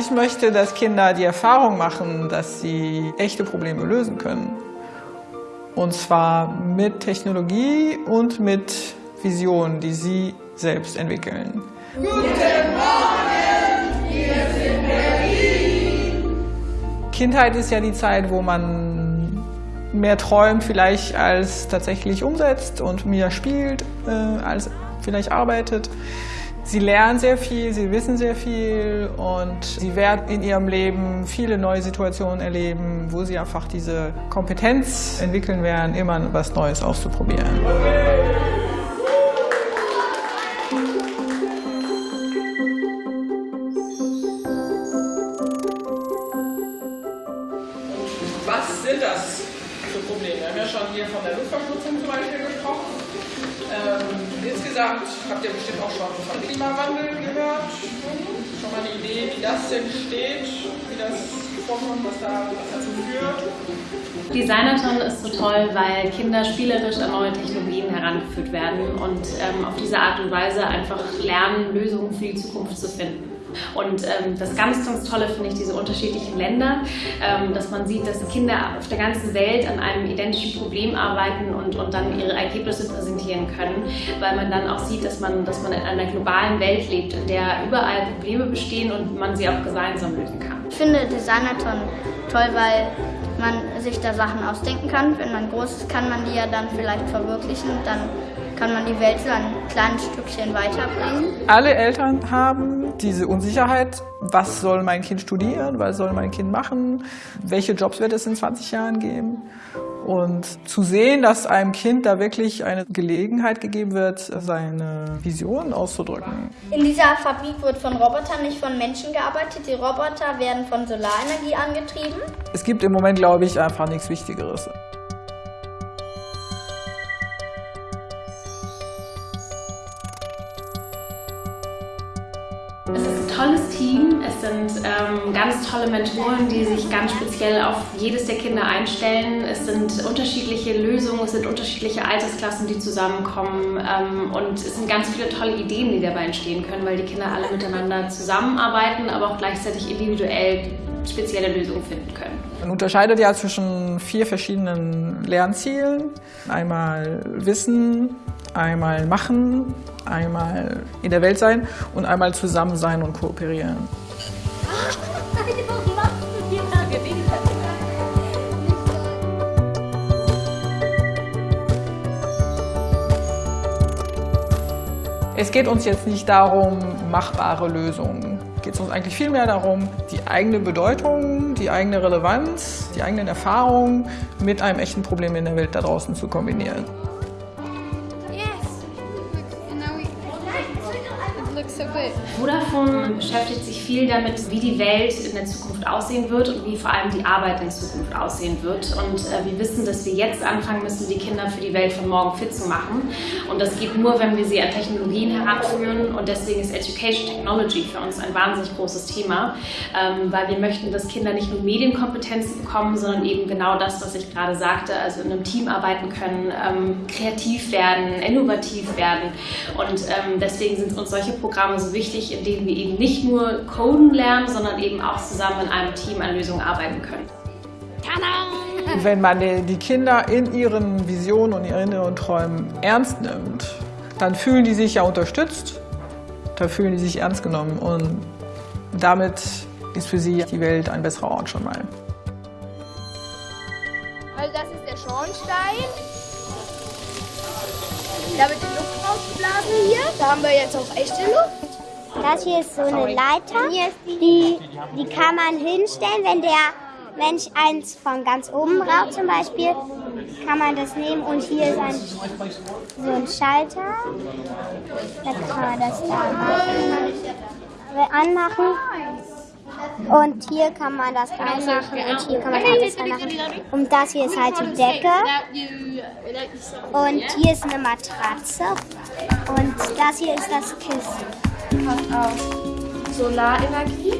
Ich möchte, dass Kinder die Erfahrung machen, dass sie echte Probleme lösen können. Und zwar mit Technologie und mit Visionen, die sie selbst entwickeln. Guten Morgen, wir sind Berlin. Kindheit ist ja die Zeit, wo man mehr träumt vielleicht als tatsächlich umsetzt und mehr spielt äh, als vielleicht arbeitet. Sie lernen sehr viel, sie wissen sehr viel und sie werden in ihrem Leben viele neue Situationen erleben, wo sie einfach diese Kompetenz entwickeln werden, immer was Neues auszuprobieren. Was sind das für Probleme? Wir haben ja schon hier von der Luftverschmutzung zum Beispiel gesprochen. Ähm, insgesamt habt ihr bestimmt auch schon von Klimawandel gehört. Schon mal eine Idee, wie das entsteht, wie das vorkommt, was, da, was dazu führt? Designathon ist so toll, weil Kinder spielerisch an neue Technologien herangeführt werden und ähm, auf diese Art und Weise einfach lernen, Lösungen für die Zukunft zu finden. Und ähm, das ganz, ganz Tolle finde ich diese unterschiedlichen Länder, ähm, dass man sieht, dass Kinder auf der ganzen Welt an einem identischen Problem arbeiten und, und dann ihre Ergebnisse präsentieren können, weil man dann auch sieht, dass man, dass man in einer globalen Welt lebt, in der überall Probleme bestehen und man sie auch gemeinsam lösen kann. Ich finde Designathon toll, weil man sich da Sachen ausdenken kann. Wenn man groß ist, kann man die ja dann vielleicht verwirklichen. Dann kann man die Welt so ein kleines Stückchen weiterbringen. Alle Eltern haben diese Unsicherheit, was soll mein Kind studieren, was soll mein Kind machen, welche Jobs wird es in 20 Jahren geben. Und zu sehen, dass einem Kind da wirklich eine Gelegenheit gegeben wird, seine Vision auszudrücken. In dieser Fabrik wird von Robotern, nicht von Menschen gearbeitet. Die Roboter werden von Solarenergie angetrieben. Es gibt im Moment, glaube ich, einfach nichts Wichtigeres. Es ist ein tolles Team. Es sind ähm, ganz tolle Mentoren, die sich ganz speziell auf jedes der Kinder einstellen. Es sind unterschiedliche Lösungen, es sind unterschiedliche Altersklassen, die zusammenkommen. Ähm, und es sind ganz viele tolle Ideen, die dabei entstehen können, weil die Kinder alle miteinander zusammenarbeiten, aber auch gleichzeitig individuell spezielle Lösungen finden können. Man unterscheidet ja zwischen vier verschiedenen Lernzielen. Einmal Wissen, einmal Machen, einmal in der Welt sein und einmal zusammen sein und kooperieren. Es geht uns jetzt nicht darum, machbare Lösungen. Es geht uns eigentlich vielmehr darum, die eigene Bedeutung, die eigene Relevanz, die eigenen Erfahrungen mit einem echten Problem in der Welt da draußen zu kombinieren. Vodafone beschäftigt sich viel damit, wie die Welt in der Zukunft aussehen wird und wie vor allem die Arbeit in Zukunft aussehen wird. Und äh, wir wissen, dass wir jetzt anfangen müssen, die Kinder für die Welt von morgen fit zu machen. Und das geht nur, wenn wir sie an Technologien heranführen. Und deswegen ist Education Technology für uns ein wahnsinnig großes Thema, ähm, weil wir möchten, dass Kinder nicht nur Medienkompetenzen bekommen, sondern eben genau das, was ich gerade sagte, also in einem Team arbeiten können, ähm, kreativ werden, innovativ werden. Und ähm, deswegen sind uns solche Programme so wichtig, in denen wir eben nicht nur coden lernen, sondern eben auch zusammen in einem Team an Lösungen arbeiten können. Wenn man die Kinder in ihren Visionen und ihren inneren Träumen ernst nimmt, dann fühlen die sich ja unterstützt, da fühlen die sich ernst genommen und damit ist für sie die Welt ein besserer Ort schon mal. Also das ist der Schornstein. Da wird die Luft rausgeblasen hier. Da haben wir jetzt auch echte Luft. Das hier ist so eine Leiter, die, die kann man hinstellen, wenn der Mensch eins von ganz oben braucht zum Beispiel, kann man das nehmen und hier ist ein, so ein Schalter, da kann man das da machen, anmachen. Und hier kann man das reinmachen und hier kann man alles reinmachen. Und das hier ist halt die Decke. Und hier ist eine Matratze. Und das hier ist das Kissen hat auch Solarenergie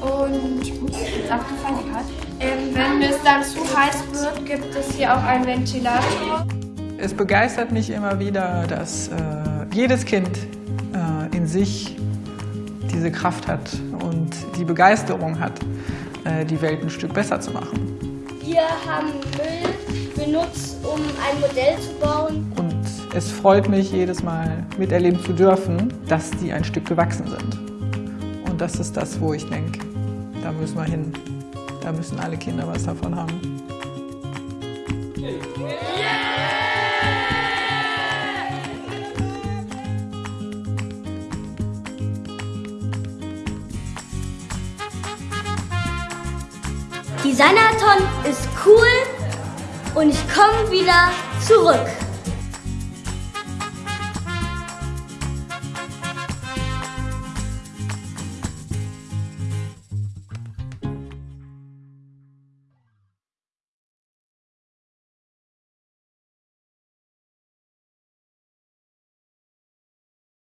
und jetzt abgefallen hat. Ähm, wenn es dann zu heiß wird, gibt es hier auch einen Ventilator. Es begeistert mich immer wieder, dass äh, jedes Kind äh, in sich diese Kraft hat und die Begeisterung hat, äh, die Welt ein Stück besser zu machen. Wir haben Müll benutzt, um ein Modell zu bauen. Es freut mich jedes Mal miterleben zu dürfen, dass die ein Stück gewachsen sind. Und das ist das, wo ich denke, da müssen wir hin. Da müssen alle Kinder was davon haben. Designathon ist cool und ich komme wieder zurück.